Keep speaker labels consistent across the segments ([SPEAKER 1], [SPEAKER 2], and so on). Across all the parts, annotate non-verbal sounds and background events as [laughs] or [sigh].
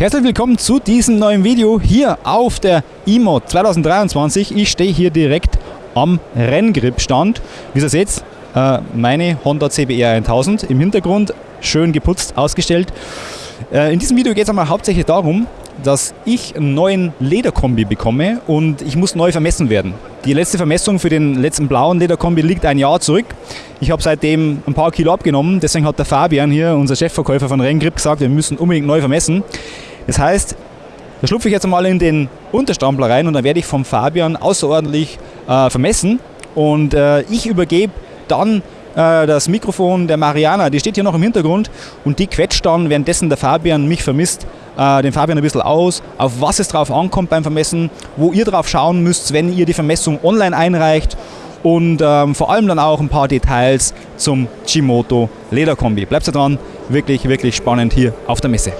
[SPEAKER 1] Herzlich willkommen zu diesem neuen Video hier auf der IMO 2023. Ich stehe hier direkt am Renngrip-Stand. Wie ihr seht, äh, meine Honda CBR 1000 im Hintergrund, schön geputzt, ausgestellt. Äh, in diesem Video geht es einmal hauptsächlich darum, dass ich einen neuen Lederkombi bekomme und ich muss neu vermessen werden. Die letzte Vermessung für den letzten blauen Lederkombi liegt ein Jahr zurück. Ich habe seitdem ein paar Kilo abgenommen, deswegen hat der Fabian hier, unser Chefverkäufer von Renngrip, gesagt, wir müssen unbedingt neu vermessen. Das heißt, da schlupfe ich jetzt mal in den Unterstrampler rein und dann werde ich vom Fabian außerordentlich äh, vermessen und äh, ich übergebe dann äh, das Mikrofon der Mariana, die steht hier noch im Hintergrund und die quetscht dann, währenddessen der Fabian mich vermisst, äh, den Fabian ein bisschen aus, auf was es drauf ankommt beim Vermessen, wo ihr drauf schauen müsst, wenn ihr die Vermessung online einreicht und ähm, vor allem dann auch ein paar Details zum Chimoto Lederkombi. Bleibt dran, wirklich, wirklich spannend hier auf der Messe.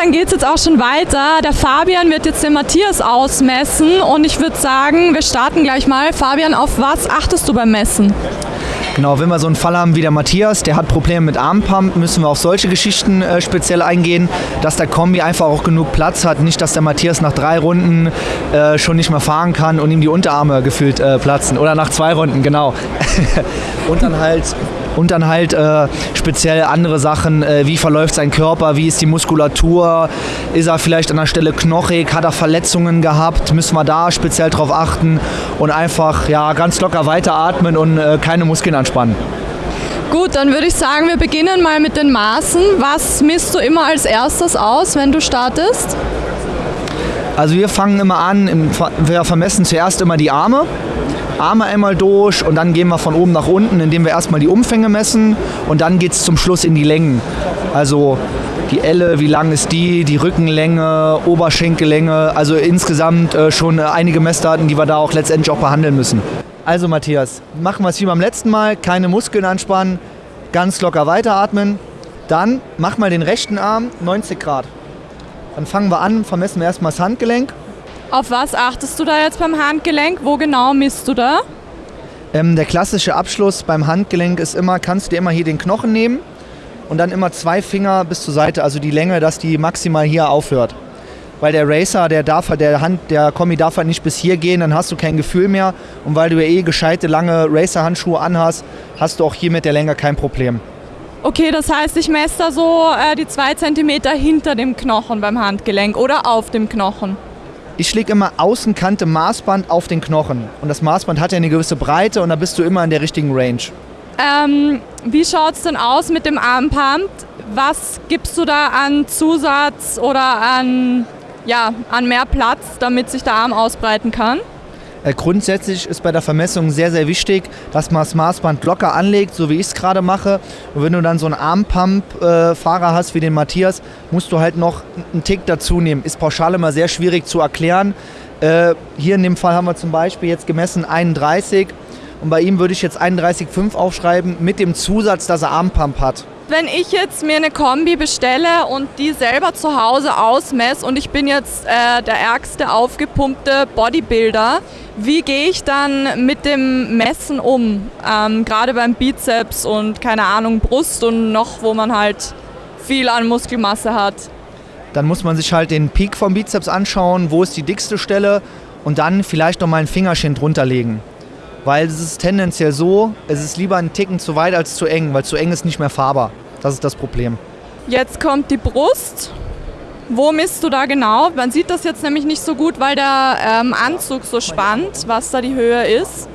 [SPEAKER 2] Dann geht es jetzt auch schon weiter. Der Fabian wird jetzt den Matthias ausmessen und ich würde sagen, wir starten gleich mal. Fabian, auf was achtest du beim Messen?
[SPEAKER 3] Genau, wenn wir so einen Fall haben wie der Matthias, der hat Probleme mit Armpump, müssen wir auf solche Geschichten äh, speziell eingehen, dass der Kombi einfach auch genug Platz hat. Nicht, dass der Matthias nach drei Runden äh, schon nicht mehr fahren kann und ihm die Unterarme gefühlt äh, platzen. Oder nach zwei Runden, genau. [laughs] und dann halt und dann halt äh, speziell andere Sachen, äh, wie verläuft sein Körper, wie ist die Muskulatur, ist er vielleicht an der Stelle knochig, hat er Verletzungen gehabt, müssen wir da speziell drauf achten und einfach ja, ganz locker weiteratmen und äh, keine Muskeln anspannen.
[SPEAKER 2] Gut, dann würde ich sagen, wir beginnen mal mit den Maßen. Was misst du immer als erstes aus, wenn du startest?
[SPEAKER 3] Also wir fangen immer an, wir vermessen zuerst immer die Arme. Arme einmal durch und dann gehen wir von oben nach unten, indem wir erstmal die Umfänge messen und dann geht es zum Schluss in die Längen. Also die Elle, wie lang ist die, die Rückenlänge, Oberschenkellänge, also insgesamt äh, schon einige Messdaten, die wir da auch letztendlich auch behandeln müssen. Also Matthias, machen wir es wie beim letzten Mal, keine Muskeln anspannen, ganz locker weiteratmen. Dann mach mal den rechten Arm 90 Grad. Dann fangen wir an, vermessen wir erstmal das Handgelenk
[SPEAKER 2] auf was achtest du da jetzt beim Handgelenk? Wo genau misst du da?
[SPEAKER 3] Ähm, der klassische Abschluss beim Handgelenk ist immer, kannst du dir immer hier den Knochen nehmen und dann immer zwei Finger bis zur Seite, also die Länge, dass die maximal hier aufhört. Weil der Racer, der darf der Hand, der Kombi darf halt nicht bis hier gehen, dann hast du kein Gefühl mehr. Und weil du ja eh gescheite lange Racer-Handschuhe anhast, hast du auch hier mit der Länge kein Problem.
[SPEAKER 2] Okay, das heißt, ich messe da so äh, die zwei Zentimeter hinter dem Knochen beim Handgelenk oder auf dem Knochen.
[SPEAKER 3] Ich schläge immer Außenkante Maßband auf den Knochen. Und das Maßband hat ja eine gewisse Breite und da bist du immer in der richtigen Range.
[SPEAKER 2] Ähm, wie schaut es denn aus mit dem Armpump? Was gibst du da an Zusatz oder an, ja, an mehr Platz, damit sich der Arm ausbreiten kann?
[SPEAKER 3] Äh, grundsätzlich ist bei der Vermessung sehr, sehr wichtig, dass man das Maßband locker anlegt, so wie ich es gerade mache. Und wenn du dann so einen Armpump-Fahrer hast wie den Matthias, musst du halt noch einen Tick dazu nehmen. Ist pauschal immer sehr schwierig zu erklären. Äh, hier in dem Fall haben wir zum Beispiel jetzt gemessen 31 und bei ihm würde ich jetzt 31,5 aufschreiben mit dem Zusatz, dass er Armpump hat
[SPEAKER 2] wenn ich jetzt mir eine Kombi bestelle und die selber zu Hause ausmesse und ich bin jetzt äh, der ärgste aufgepumpte Bodybuilder, wie gehe ich dann mit dem Messen um? Ähm, Gerade beim Bizeps und keine Ahnung, Brust und noch, wo man halt viel an Muskelmasse hat.
[SPEAKER 3] Dann muss man sich halt den Peak vom Bizeps anschauen, wo ist die dickste Stelle und dann vielleicht noch mal ein Fingerchen drunter legen. Weil es ist tendenziell so, es ist lieber ein Ticken zu weit als zu eng, weil zu eng ist nicht mehr fahrbar. Das ist das Problem.
[SPEAKER 2] Jetzt kommt die Brust. Wo misst du da genau? Man sieht das jetzt nämlich nicht so gut, weil der ähm, Anzug so spannt, was da die Höhe ist.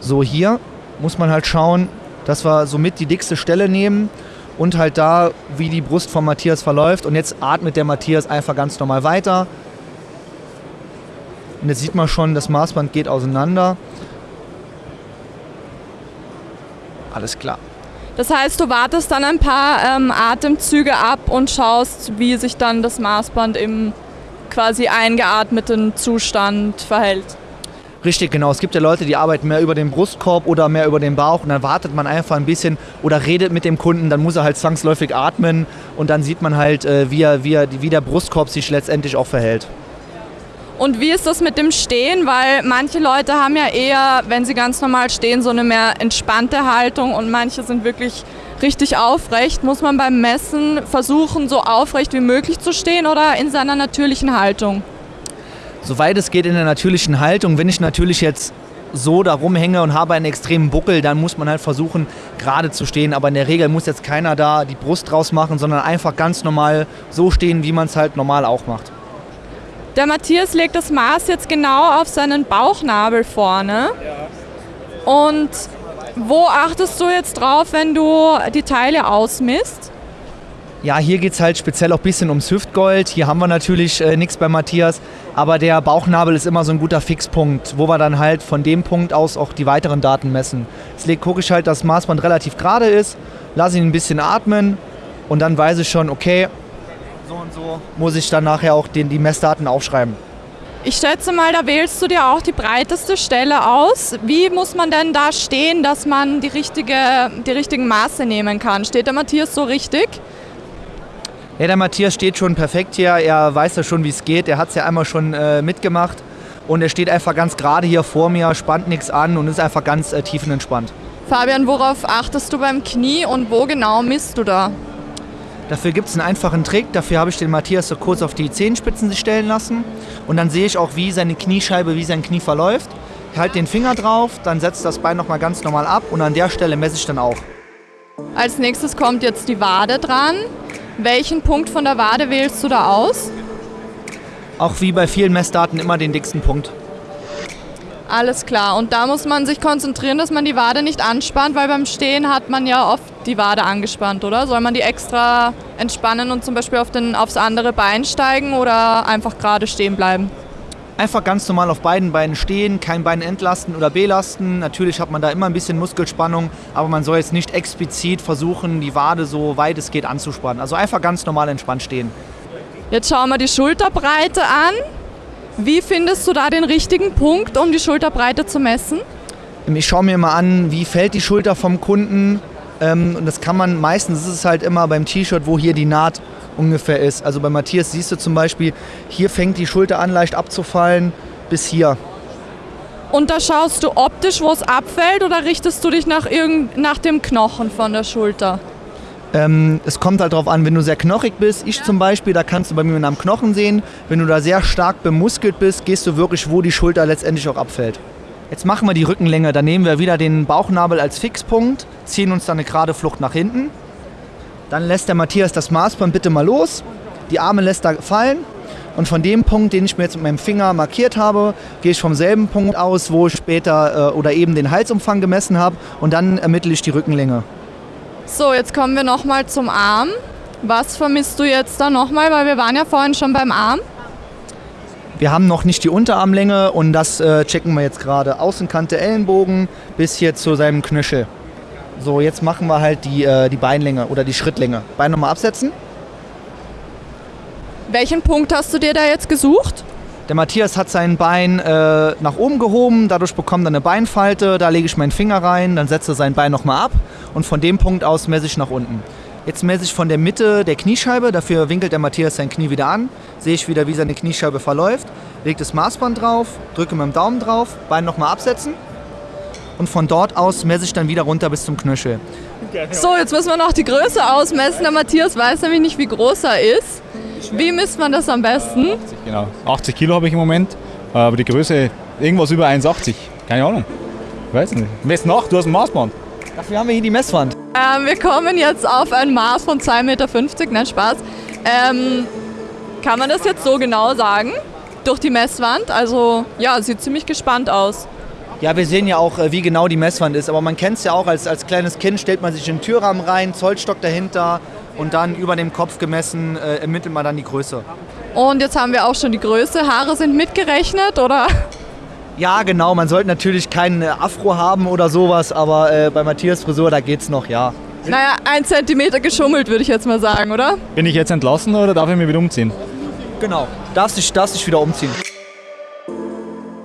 [SPEAKER 3] So hier muss man halt schauen, dass wir somit die dickste Stelle nehmen und halt da, wie die Brust von Matthias verläuft. Und jetzt atmet der Matthias einfach ganz normal weiter. Und jetzt sieht man schon, das Maßband geht auseinander. Alles klar.
[SPEAKER 2] Das heißt, du wartest dann ein paar ähm, Atemzüge ab und schaust, wie sich dann das Maßband im quasi eingeatmeten Zustand verhält.
[SPEAKER 3] Richtig, genau. Es gibt ja Leute, die arbeiten mehr über den Brustkorb oder mehr über den Bauch und dann wartet man einfach ein bisschen oder redet mit dem Kunden, dann muss er halt zwangsläufig atmen und dann sieht man halt, äh, wie, er, wie, er, wie der Brustkorb sich letztendlich auch verhält.
[SPEAKER 2] Und wie ist das mit dem Stehen? Weil manche Leute haben ja eher, wenn sie ganz normal stehen, so eine mehr entspannte Haltung und manche sind wirklich richtig aufrecht. Muss man beim Messen versuchen, so aufrecht wie möglich zu stehen oder in seiner natürlichen Haltung?
[SPEAKER 3] Soweit es geht in der natürlichen Haltung. Wenn ich natürlich jetzt so da rumhänge und habe einen extremen Buckel, dann muss man halt versuchen, gerade zu stehen. Aber in der Regel muss jetzt keiner da die Brust draus machen, sondern einfach ganz normal so stehen, wie man es halt normal auch macht.
[SPEAKER 2] Der Matthias legt das Maß jetzt genau auf seinen Bauchnabel vorne. Und wo achtest du jetzt drauf, wenn du die Teile ausmisst?
[SPEAKER 3] Ja, hier geht es halt speziell auch ein bisschen ums Hüftgold. Hier haben wir natürlich äh, nichts bei Matthias, aber der Bauchnabel ist immer so ein guter Fixpunkt, wo wir dann halt von dem Punkt aus auch die weiteren Daten messen. Jetzt gucke ich halt, dass das Maßband relativ gerade ist, lasse ihn ein bisschen atmen und dann weiß ich schon, okay, und so muss ich dann nachher auch den, die Messdaten aufschreiben.
[SPEAKER 2] Ich schätze mal, da wählst du dir auch die breiteste Stelle aus. Wie muss man denn da stehen, dass man die, richtige, die richtigen Maße nehmen kann? Steht der Matthias so richtig?
[SPEAKER 3] Ja, der Matthias steht schon perfekt hier. Er weiß ja schon, wie es geht. Er hat es ja einmal schon äh, mitgemacht. Und er steht einfach ganz gerade hier vor mir, spannt nichts an und ist einfach ganz äh, tiefenentspannt.
[SPEAKER 2] Fabian, worauf achtest du beim Knie und wo genau misst du da?
[SPEAKER 3] Dafür gibt es einen einfachen Trick. Dafür habe ich den Matthias so kurz auf die Zehenspitzen stellen lassen. Und dann sehe ich auch, wie seine Kniescheibe, wie sein Knie verläuft. Ich halte den Finger drauf, dann setzt das Bein nochmal ganz normal ab und an der Stelle messe ich dann auch.
[SPEAKER 2] Als nächstes kommt jetzt die Wade dran. Welchen Punkt von der Wade wählst du da aus?
[SPEAKER 3] Auch wie bei vielen Messdaten immer den dicksten Punkt.
[SPEAKER 2] Alles klar. Und da muss man sich konzentrieren, dass man die Wade nicht anspannt, weil beim Stehen hat man ja oft die Wade angespannt, oder? Soll man die extra entspannen und zum Beispiel auf den, aufs andere Bein steigen oder einfach gerade stehen bleiben?
[SPEAKER 3] Einfach ganz normal auf beiden Beinen stehen, kein Bein entlasten oder belasten. Natürlich hat man da immer ein bisschen Muskelspannung, aber man soll jetzt nicht explizit versuchen, die Wade so weit es geht anzuspannen. Also einfach ganz normal entspannt stehen.
[SPEAKER 2] Jetzt schauen wir die Schulterbreite an. Wie findest du da den richtigen Punkt, um die Schulterbreite zu messen?
[SPEAKER 3] Ich schaue mir mal an, wie fällt die Schulter vom Kunden. Ähm, und das kann man meistens, ist es halt immer beim T-Shirt, wo hier die Naht ungefähr ist. Also bei Matthias siehst du zum Beispiel, hier fängt die Schulter an leicht abzufallen bis hier.
[SPEAKER 2] Und da schaust du optisch, wo es abfällt oder richtest du dich nach, irgend, nach dem Knochen von der Schulter?
[SPEAKER 3] Ähm, es kommt halt darauf an, wenn du sehr knochig bist, ich zum Beispiel, da kannst du bei mir am Knochen sehen. Wenn du da sehr stark bemuskelt bist, gehst du wirklich, wo die Schulter letztendlich auch abfällt. Jetzt machen wir die Rückenlänge, dann nehmen wir wieder den Bauchnabel als Fixpunkt, ziehen uns dann eine gerade Flucht nach hinten dann lässt der Matthias das Maßband bitte mal los. Die Arme lässt er fallen. Und von dem Punkt, den ich mir jetzt mit meinem Finger markiert habe, gehe ich vom selben Punkt aus, wo ich später äh, oder eben den Halsumfang gemessen habe. Und dann ermittle ich die Rückenlänge.
[SPEAKER 2] So, jetzt kommen wir nochmal zum Arm. Was vermisst du jetzt da nochmal? Weil wir waren ja vorhin schon beim Arm.
[SPEAKER 3] Wir haben noch nicht die Unterarmlänge und das äh, checken wir jetzt gerade. Außenkante Ellenbogen bis hier zu seinem Knöchel. So, jetzt machen wir halt die, äh, die Beinlänge oder die Schrittlänge. Bein nochmal absetzen.
[SPEAKER 2] Welchen Punkt hast du dir da jetzt gesucht?
[SPEAKER 3] Der Matthias hat sein Bein äh, nach oben gehoben, dadurch bekommt er eine Beinfalte, da lege ich meinen Finger rein, dann setze sein Bein nochmal ab und von dem Punkt aus messe ich nach unten. Jetzt messe ich von der Mitte der Kniescheibe, dafür winkelt der Matthias sein Knie wieder an, sehe ich wieder, wie seine Kniescheibe verläuft, lege das Maßband drauf, drücke mit dem Daumen drauf, Bein nochmal absetzen und von dort aus messe ich dann wieder runter bis zum Knöchel.
[SPEAKER 2] So, jetzt müssen wir noch die Größe ausmessen. Der Matthias weiß nämlich nicht, wie groß er ist. Wie misst man das am besten?
[SPEAKER 1] 80, genau. 80 Kilo habe ich im Moment, aber die Größe irgendwas über 1,80. Keine Ahnung. Weiß nicht. Mess nach, du hast ein Maßband.
[SPEAKER 3] Dafür haben wir hier die Messwand.
[SPEAKER 2] Ähm, wir kommen jetzt auf ein Maß von 2,50 Meter. Nein, Spaß. Ähm, kann man das jetzt so genau sagen? Durch die Messwand? Also, ja, sieht ziemlich gespannt aus.
[SPEAKER 3] Ja, wir sehen ja auch, äh, wie genau die Messwand ist. Aber man kennt es ja auch, als, als kleines Kind stellt man sich in den Türrahmen rein, Zollstock dahinter und dann über dem Kopf gemessen äh, ermittelt man dann die Größe.
[SPEAKER 2] Und jetzt haben wir auch schon die Größe. Haare sind mitgerechnet, oder?
[SPEAKER 3] Ja, genau. Man sollte natürlich keinen äh, Afro haben oder sowas, aber äh, bei Matthias Frisur, da geht's noch, ja.
[SPEAKER 2] Naja, ein Zentimeter geschummelt, würde ich jetzt mal sagen, oder?
[SPEAKER 1] Bin ich jetzt entlassen oder darf ich mich wieder umziehen?
[SPEAKER 3] Genau. Darfst dich, darfst dich wieder umziehen.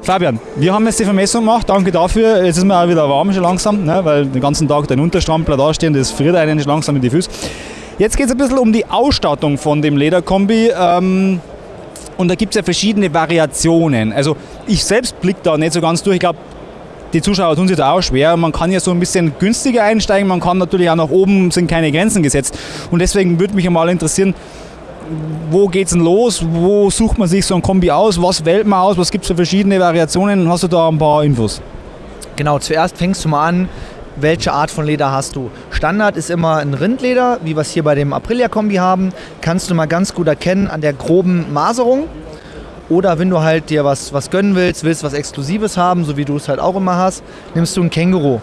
[SPEAKER 1] Fabian, wir haben jetzt die Vermessung gemacht, danke dafür. Jetzt ist mir auch wieder warm schon langsam, ne, weil den ganzen Tag dein Unterstrampler da stehen, das friert einen nicht langsam in die Füße. Jetzt geht es ein bisschen um die Ausstattung von dem Lederkombi. Ähm, und da gibt es ja verschiedene Variationen. Also ich selbst blicke da nicht so ganz durch. Ich glaube, die Zuschauer tun sich da auch schwer. Man kann ja so ein bisschen günstiger einsteigen, man kann natürlich auch nach oben, sind keine Grenzen gesetzt. Und deswegen würde mich einmal interessieren, wo geht's denn los? Wo sucht man sich so ein Kombi aus? Was wählt man aus? Was gibt es für verschiedene Variationen? Hast du da ein paar Infos?
[SPEAKER 3] Genau, zuerst fängst du mal an, welche Art von Leder hast du. Standard ist immer ein Rindleder, wie wir es hier bei dem Aprilia-Kombi haben. Kannst du mal ganz gut erkennen an der groben Maserung. Oder wenn du halt dir was, was gönnen willst, willst was Exklusives haben, so wie du es halt auch immer hast, nimmst du ein Känguru.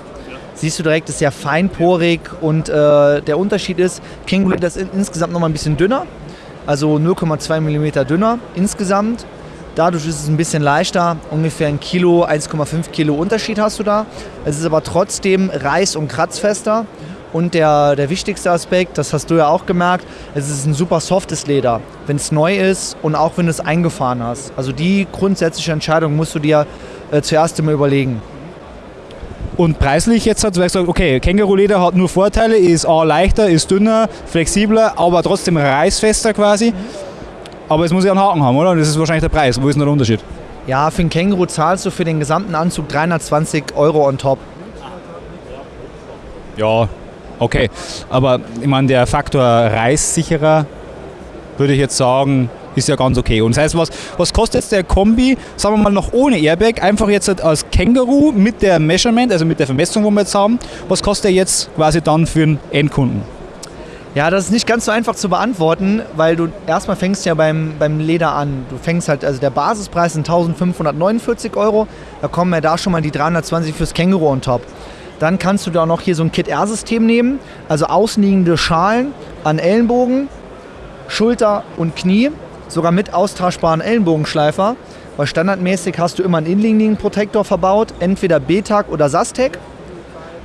[SPEAKER 3] Siehst du direkt, ist sehr feinporig und äh, der Unterschied ist, Känguru ist insgesamt noch mal ein bisschen dünner, also 0,2 mm dünner insgesamt. Dadurch ist es ein bisschen leichter, ungefähr ein Kilo, 1,5 Kilo Unterschied hast du da. Es ist aber trotzdem reiß- und kratzfester. Und der, der wichtigste Aspekt, das hast du ja auch gemerkt, es ist ein super softes Leder, wenn es neu ist und auch wenn du es eingefahren hast. Also die grundsätzliche Entscheidung musst du dir äh, zuerst immer überlegen.
[SPEAKER 1] Und preislich jetzt hat du gesagt, okay, Känguruleder hat nur Vorteile, ist A leichter, ist dünner, flexibler, aber trotzdem reißfester quasi. Aber es muss ja einen Haken haben, oder? Das ist wahrscheinlich der Preis. Wo ist denn der Unterschied?
[SPEAKER 3] Ja, für einen Känguru zahlst du für den gesamten Anzug 320 Euro on top.
[SPEAKER 1] Ja, okay. Aber ich meine, der Faktor reißsicherer, würde ich jetzt sagen, ist ja ganz okay. Und das heißt, was, was kostet jetzt der Kombi, sagen wir mal noch ohne Airbag, einfach jetzt als Känguru mit der Measurement, also mit der Vermessung, wo wir jetzt haben, was kostet er jetzt quasi dann für den Endkunden?
[SPEAKER 3] Ja, das ist nicht ganz so einfach zu beantworten, weil du erstmal fängst ja beim, beim Leder an. Du fängst halt, also der Basispreis sind 1549 Euro, da kommen ja da schon mal die 320 fürs Känguru on top. Dann kannst du da noch hier so ein Kit-R-System nehmen, also außenliegende Schalen an Ellenbogen, Schulter und Knie, sogar mit austauschbaren Ellenbogenschleifer. Weil standardmäßig hast du immer einen innenliegenden Protektor verbaut, entweder BTAG oder SASTEC.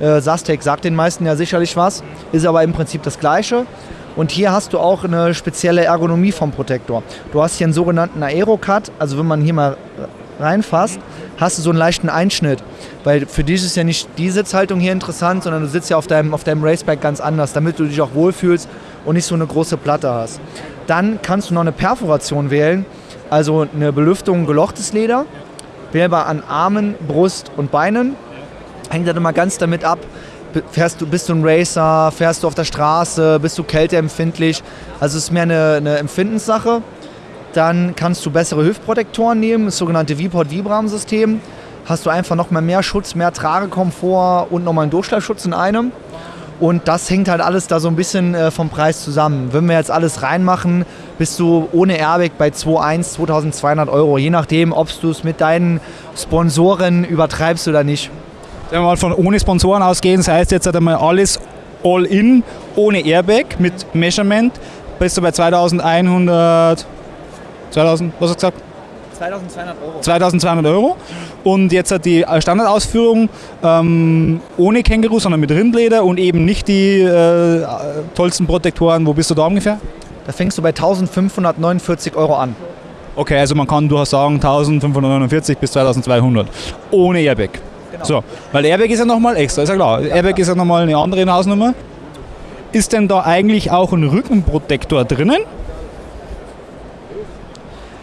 [SPEAKER 3] Äh, Sastec sagt den meisten ja sicherlich was, ist aber im Prinzip das gleiche. Und hier hast du auch eine spezielle Ergonomie vom Protektor. Du hast hier einen sogenannten Aerocut, also wenn man hier mal reinfasst, hast du so einen leichten Einschnitt. Weil für dich ist ja nicht die Sitzhaltung hier interessant, sondern du sitzt ja auf deinem, auf deinem Raceback ganz anders, damit du dich auch wohlfühlst und nicht so eine große Platte hast. Dann kannst du noch eine Perforation wählen, also eine Belüftung gelochtes Leder, wählbar an Armen, Brust und Beinen hängt dann immer ganz damit ab, fährst du, bist du ein Racer, fährst du auf der Straße, bist du kälteempfindlich. Also es ist mehr eine, eine Empfindenssache. Dann kannst du bessere Hüftprotektoren nehmen, das sogenannte V-Port-Vibram-System. Hast du einfach noch mal mehr Schutz, mehr Tragekomfort und nochmal einen Durchschlagschutz in einem. Und das hängt halt alles da so ein bisschen äh, vom Preis zusammen. Wenn wir jetzt alles reinmachen, bist du ohne Airbag bei 2.1, 2.200 Euro. Je nachdem, ob du es mit deinen Sponsoren übertreibst oder nicht
[SPEAKER 1] wenn wir mal von ohne Sponsoren ausgehen, das heißt jetzt einmal alles all in, ohne Airbag, mit Measurement, bist du bei 2100, 2000, was hast du gesagt?
[SPEAKER 3] 2200 Euro.
[SPEAKER 1] 2200 Euro. Und jetzt hat die Standardausführung ähm, ohne Känguru, sondern mit Rindleder und eben nicht die äh, tollsten Protektoren. Wo bist du da ungefähr?
[SPEAKER 3] Da fängst du bei 1549 Euro an.
[SPEAKER 1] Okay, also man kann durchaus sagen 1549 bis 2200 ohne Airbag. Genau. So, weil Airbag ist ja nochmal extra, ist ja klar. Ja, Airbag klar. ist ja nochmal eine andere Hausnummer. Ist denn da eigentlich auch ein Rückenprotektor drinnen?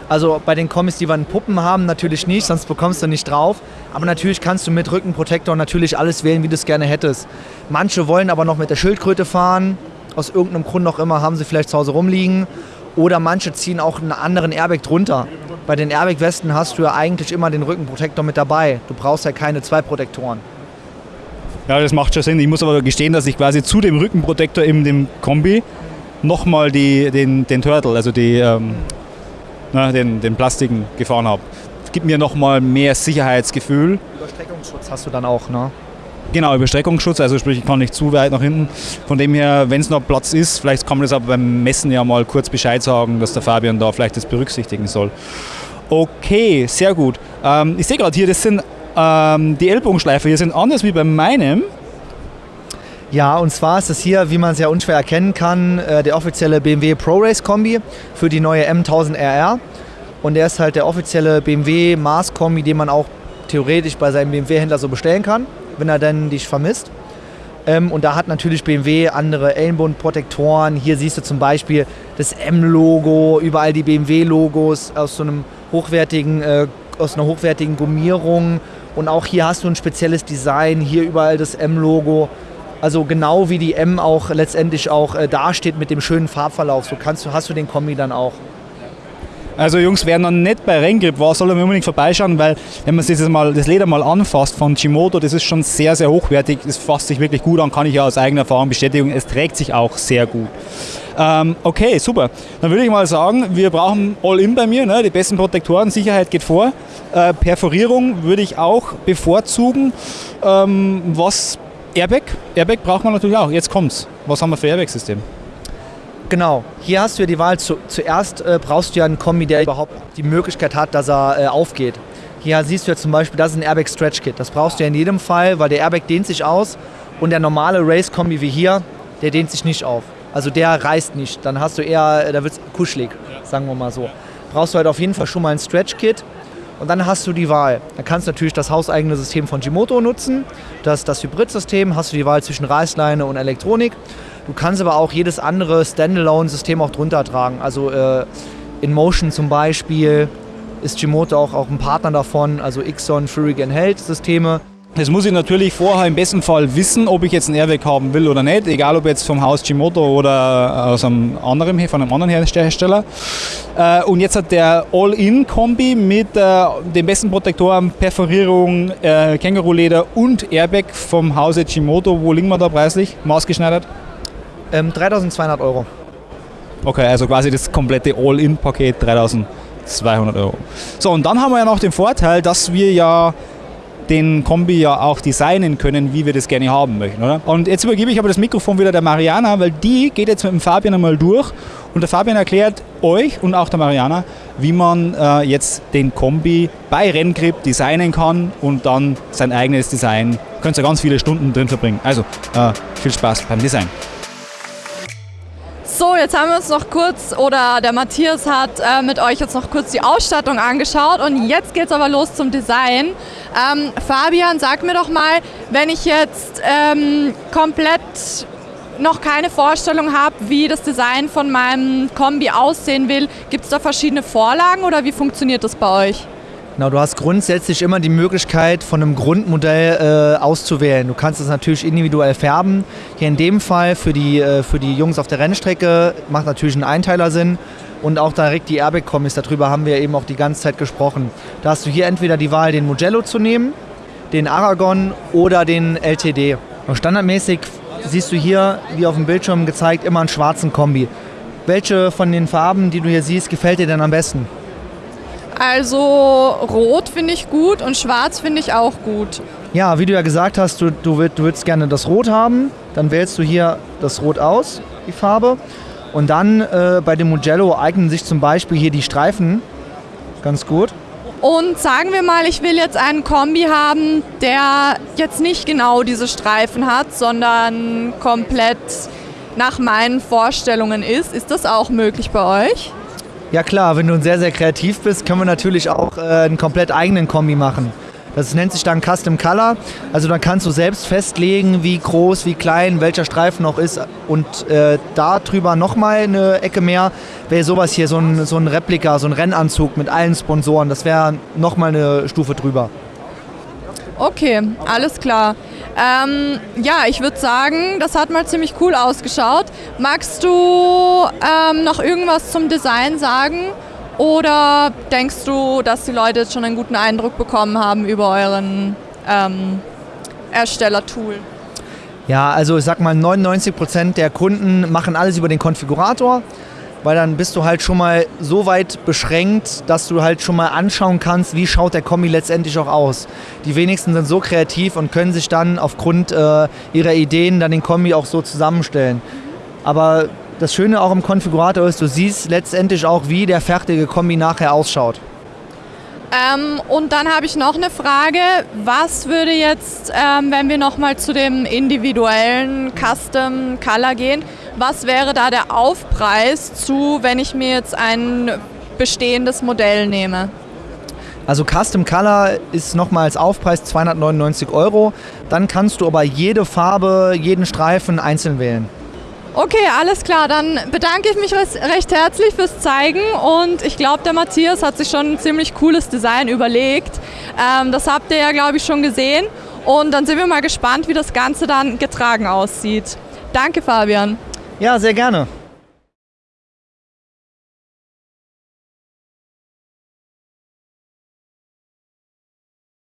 [SPEAKER 3] Also bei den Kommis, die wir in Puppen haben, natürlich nicht, sonst bekommst du nicht drauf. Aber natürlich kannst du mit Rückenprotektor natürlich alles wählen, wie du es gerne hättest. Manche wollen aber noch mit der Schildkröte fahren. Aus irgendeinem Grund auch immer haben sie vielleicht zu Hause rumliegen. Oder manche ziehen auch einen anderen Airbag drunter. Bei den Airbag-Westen hast du ja eigentlich immer den Rückenprotektor mit dabei. Du brauchst ja keine zwei Protektoren.
[SPEAKER 1] Ja, das macht schon Sinn. Ich muss aber gestehen, dass ich quasi zu dem Rückenprotektor in dem Kombi nochmal den, den Turtle, also die, ähm, na, den, den Plastiken gefahren habe. Das gibt mir nochmal mehr Sicherheitsgefühl.
[SPEAKER 3] Überstreckungsschutz hast du dann auch, ne?
[SPEAKER 1] Genau, Überstreckungsschutz, also sprich, ich kann nicht zu weit nach hinten. Von dem her, wenn es noch Platz ist, vielleicht kann man das aber beim Messen ja mal kurz Bescheid sagen, dass der Fabian da vielleicht das berücksichtigen soll. Okay, sehr gut. Ähm, ich sehe gerade hier, das sind ähm, die Ellbogenschleifer hier sind anders wie bei meinem.
[SPEAKER 3] Ja, und zwar ist es hier, wie man sehr unschwer erkennen kann, äh, der offizielle BMW Pro Race Kombi für die neue M1000RR. Und der ist halt der offizielle BMW Mars Kombi, den man auch theoretisch bei seinem BMW-Händler so bestellen kann, wenn er denn dich vermisst. Ähm, und da hat natürlich BMW andere Ellenbodenprotektoren. Hier siehst du zum Beispiel das M-Logo, überall die BMW-Logos aus so einem hochwertigen, äh, aus einer hochwertigen Gummierung. Und auch hier hast du ein spezielles Design, hier überall das M-Logo. Also genau wie die M auch letztendlich auch äh, dasteht mit dem schönen Farbverlauf, so kannst du, hast du den Kombi dann auch.
[SPEAKER 1] Also Jungs, wer noch nicht bei Renngrip war, soll unbedingt vorbeischauen, weil wenn man sich das, mal, das Leder mal anfasst von Chimoto, das ist schon sehr, sehr hochwertig. Es fasst sich wirklich gut an, kann ich ja aus eigener Erfahrung bestätigen. Es trägt sich auch sehr gut. Ähm, okay, super. Dann würde ich mal sagen, wir brauchen All-In bei mir, ne? die besten Protektoren, Sicherheit geht vor. Äh, Perforierung würde ich auch bevorzugen. Ähm, was Airbag? Airbag braucht man natürlich auch. Jetzt kommt's. Was haben wir für Airbag-System?
[SPEAKER 3] Genau, hier hast du ja die Wahl. Zu, zuerst äh, brauchst du ja einen Kombi, der überhaupt die Möglichkeit hat, dass er äh, aufgeht. Hier siehst du ja zum Beispiel, das ist ein Airbag Stretch Kit. Das brauchst du ja in jedem Fall, weil der Airbag dehnt sich aus und der normale Race Kombi wie hier, der dehnt sich nicht auf. Also der reißt nicht. Dann hast du eher, äh, da wird es kuschelig, sagen wir mal so. Brauchst du halt auf jeden Fall schon mal ein Stretch Kit. Und dann hast du die Wahl. Dann kannst du natürlich das hauseigene System von Gimoto nutzen. Das, das Hybrid-System hast du die Wahl zwischen Reißleine und Elektronik. Du kannst aber auch jedes andere Standalone-System auch drunter tragen. Also äh, InMotion zum Beispiel ist Gimoto auch, auch ein Partner davon, also Ixon, Furigan Held Systeme.
[SPEAKER 1] Das muss ich natürlich vorher im besten Fall wissen, ob ich jetzt ein Airbag haben will oder nicht, egal ob jetzt vom Haus Gimoto oder aus einem anderen, von einem anderen Hersteller. Äh, und jetzt hat der All-In-Kombi mit äh, den besten Protektoren, Perforierung, äh, Känguruleder und Airbag vom Hause Gimoto. Wo liegen wir da preislich, maßgeschneidert?
[SPEAKER 3] Ähm, 3200 Euro.
[SPEAKER 1] Okay, also quasi das komplette All-In-Paket 3200 Euro. So, und dann haben wir ja noch den Vorteil, dass wir ja den Kombi ja auch designen können, wie wir das gerne haben möchten, oder? Und jetzt übergebe ich aber das Mikrofon wieder der Mariana, weil die geht jetzt mit dem Fabian einmal durch und der Fabian erklärt euch und auch der Mariana, wie man äh, jetzt den Kombi bei Renngrip designen kann und dann sein eigenes Design. Könnt ihr ganz viele Stunden drin verbringen. Also äh, viel Spaß beim Design.
[SPEAKER 2] So, jetzt haben wir uns noch kurz, oder der Matthias hat äh, mit euch jetzt noch kurz die Ausstattung angeschaut und jetzt geht es aber los zum Design. Ähm, Fabian, sag mir doch mal, wenn ich jetzt ähm, komplett noch keine Vorstellung habe, wie das Design von meinem Kombi aussehen will, gibt es da verschiedene Vorlagen oder wie funktioniert das bei euch?
[SPEAKER 3] Genau, du hast grundsätzlich immer die Möglichkeit, von einem Grundmodell äh, auszuwählen. Du kannst es natürlich individuell färben. Hier in dem Fall für die, äh, für die Jungs auf der Rennstrecke macht natürlich ein Einteiler Sinn. Und auch direkt die Airbag-Kommis, darüber haben wir eben auch die ganze Zeit gesprochen. Da hast du hier entweder die Wahl, den Mugello zu nehmen, den Aragon oder den LTD. Und standardmäßig siehst du hier, wie auf dem Bildschirm gezeigt, immer einen schwarzen Kombi. Welche von den Farben, die du hier siehst, gefällt dir denn am besten?
[SPEAKER 2] Also rot finde ich gut und schwarz finde ich auch gut.
[SPEAKER 3] Ja, wie du ja gesagt hast, du, du, willst, du willst gerne das Rot haben. Dann wählst du hier das Rot aus, die Farbe. Und dann äh, bei dem Mugello eignen sich zum Beispiel hier die Streifen ganz gut.
[SPEAKER 2] Und sagen wir mal, ich will jetzt einen Kombi haben, der jetzt nicht genau diese Streifen hat, sondern komplett nach meinen Vorstellungen ist. Ist das auch möglich bei euch?
[SPEAKER 3] Ja klar, wenn du sehr, sehr kreativ bist, können wir natürlich auch äh, einen komplett eigenen Kombi machen. Das nennt sich dann Custom Color. Also dann kannst du selbst festlegen, wie groß, wie klein, welcher Streifen noch ist. Und äh, da drüber nochmal eine Ecke mehr wäre sowas hier, so ein, so ein Replika, so ein Rennanzug mit allen Sponsoren. Das wäre nochmal eine Stufe drüber.
[SPEAKER 2] Okay, alles klar. Ähm, ja, ich würde sagen, das hat mal ziemlich cool ausgeschaut. Magst du ähm, noch irgendwas zum Design sagen? Oder denkst du, dass die Leute jetzt schon einen guten Eindruck bekommen haben über euren ähm, Erstellertool?
[SPEAKER 3] Ja, also ich sag mal, 99% der Kunden machen alles über den Konfigurator weil dann bist du halt schon mal so weit beschränkt, dass du halt schon mal anschauen kannst, wie schaut der Kombi letztendlich auch aus. Die wenigsten sind so kreativ und können sich dann aufgrund äh, ihrer Ideen dann den Kombi auch so zusammenstellen. Aber das Schöne auch im Konfigurator ist, du siehst letztendlich auch, wie der fertige Kombi nachher ausschaut.
[SPEAKER 2] Ähm, und dann habe ich noch eine Frage. Was würde jetzt, ähm, wenn wir nochmal zu dem individuellen Custom Color gehen, was wäre da der Aufpreis zu, wenn ich mir jetzt ein bestehendes Modell nehme?
[SPEAKER 3] Also Custom Color ist nochmal als Aufpreis 299 Euro. Dann kannst du aber jede Farbe, jeden Streifen einzeln wählen.
[SPEAKER 2] Okay, alles klar. Dann bedanke ich mich recht herzlich fürs Zeigen und ich glaube, der Matthias hat sich schon ein ziemlich cooles Design überlegt. Ähm, das habt ihr ja, glaube ich, schon gesehen. Und dann sind wir mal gespannt, wie das Ganze dann getragen aussieht. Danke, Fabian.
[SPEAKER 3] Ja, sehr gerne.